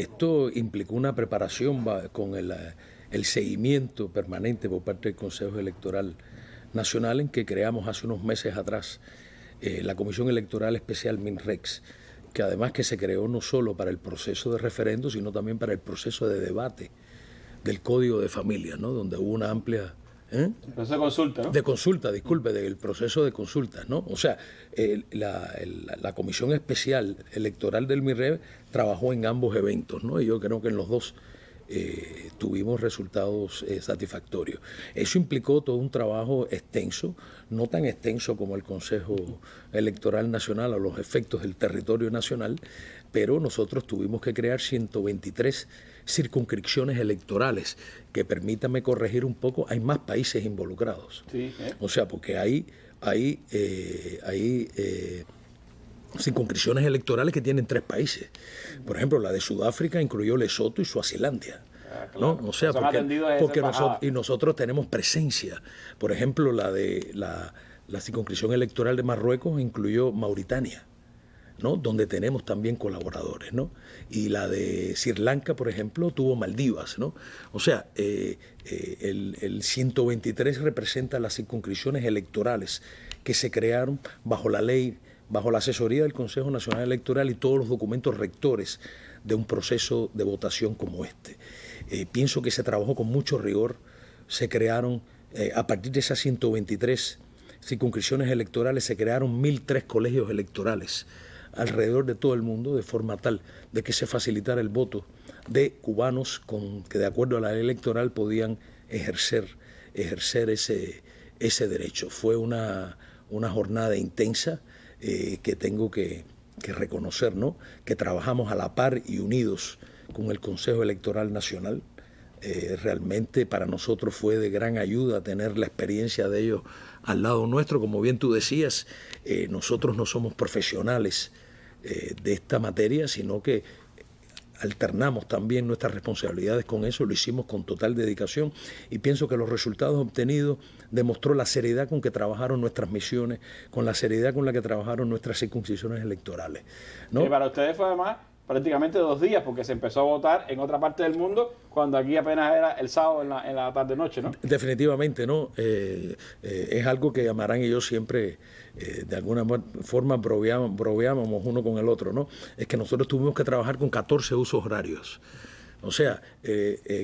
Esto implicó una preparación con el, seguimiento permanente por parte del Consejo Electoral Nacional en que creamos hace unos meses atrás eh, la Comisión Electoral Especial MINREX, que además que se creó no solo para el proceso de referendo, sino también para el proceso de debate del Código de Familia, ¿no? donde hubo una amplia... ¿eh? Proceso de consulta, ¿no? De consulta, disculpe, del proceso de consulta, ¿no? O sea, la, la, Comisión Especial Electoral del MIRREV trabajó en ambos eventos, ¿no? Y yo creo que en los dos eh, tuvimos resultados eh, satisfactorios. Eso implicó todo un trabajo extenso, no tan extenso como el Consejo Electoral Nacional a los efectos del territorio nacional, pero nosotros tuvimos que crear 123 circunscripciones electorales, que permítame corregir un poco, hay más países involucrados. ¿eh? O sea, porque hay, hay, hay circunscripciones electorales que tienen tres países. Por ejemplo, la de Sudáfrica incluyó Lesoto y Suazilandia. Ah, ¿no? O sea, porque, nosotros, y nosotros tenemos presencia. Por ejemplo, la de la, la circunscripción electoral de Marruecos incluyó Mauritania. ¿no? donde tenemos también colaboradores. ¿no? Y la de Sri Lanka, por ejemplo, tuvo Maldivas. ¿no? O sea, eh, eh, el, el 123 representa las circunscripciones electorales que se crearon bajo la ley bajo la asesoría del Consejo Nacional Electoral y todos los documentos rectores de un proceso de votación como este. Eh, pienso que se trabajó con mucho rigor, se crearon, eh, a partir de esas 123 circunscripciones electorales, se crearon 1.003 colegios electorales alrededor de todo el mundo, de forma tal de que se facilitara el voto de cubanos con, que de acuerdo a la ley electoral podían ejercer, ejercer ese, ese derecho. Fue una, una jornada intensa, eh, que tengo que, reconocer, ¿no? que trabajamos a la par y unidos con el Consejo Electoral Nacional. Eh, realmente para nosotros fue de gran ayuda tener la experiencia de ellos al lado nuestro. Como bien tú decías, eh, nosotros no somos profesionales de esta materia, sino que alternamos también nuestras responsabilidades con eso, lo hicimos con total dedicación y pienso que los resultados obtenidos demostró la seriedad con que trabajaron nuestras misiones, con la seriedad con la que trabajaron nuestras circuncisiones electorales. ¿no? Y para ustedes fue además prácticamente dos días, porque se empezó a votar en otra parte del mundo, cuando aquí apenas era el sábado en la, en la tarde-noche, ¿no? Definitivamente, ¿no? Eh, eh, es algo que Amarán y yo siempre, eh, de alguna forma, broveábamos uno con el otro, ¿no? Es que nosotros tuvimos que trabajar con 14 usos horarios. O sea,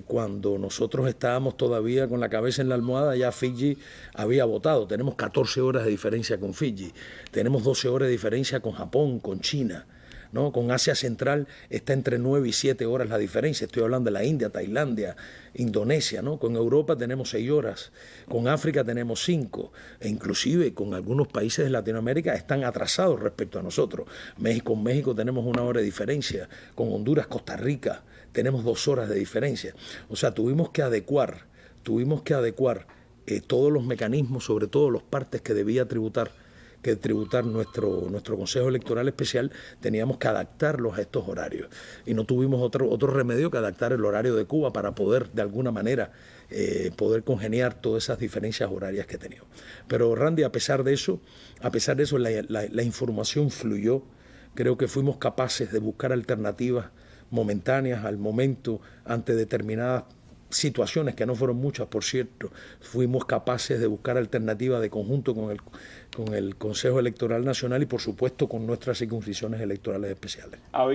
cuando nosotros estábamos todavía con la cabeza en la almohada, ya Fiji había votado. Tenemos 14 horas de diferencia con Fiji. Tenemos 12 horas de diferencia con Japón, con China. ¿No? Con Asia Central está entre 9 y 7 horas la diferencia. Estoy hablando de la India, Tailandia, Indonesia, ¿no? Con Europa tenemos 6 horas, con África tenemos 5, e inclusive con algunos países de Latinoamérica están atrasados respecto a nosotros. México, con México tenemos una hora de diferencia, con Honduras, Costa Rica tenemos dos horas de diferencia. O sea, tuvimos que adecuar, tuvimos que adecuar eh, todos los mecanismos, sobre todo los partes que debía tributar que tributar nuestro, nuestro Consejo Electoral Especial, teníamos que adaptarlos a estos horarios. Y no tuvimos otro, otro remedio que adaptar el horario de Cuba para poder, de alguna manera, eh, poder congeniar todas esas diferencias horarias que teníamos. Pero Randy, a pesar de eso, a pesar de eso, la, la información fluyó. Creo que fuimos capaces de buscar alternativas momentáneas al momento ante determinadas situaciones, que no fueron muchas, por cierto, fuimos capaces de buscar alternativas de conjunto con el, con el Consejo Electoral Nacional y, por supuesto, con nuestras circunscripciones electorales especiales.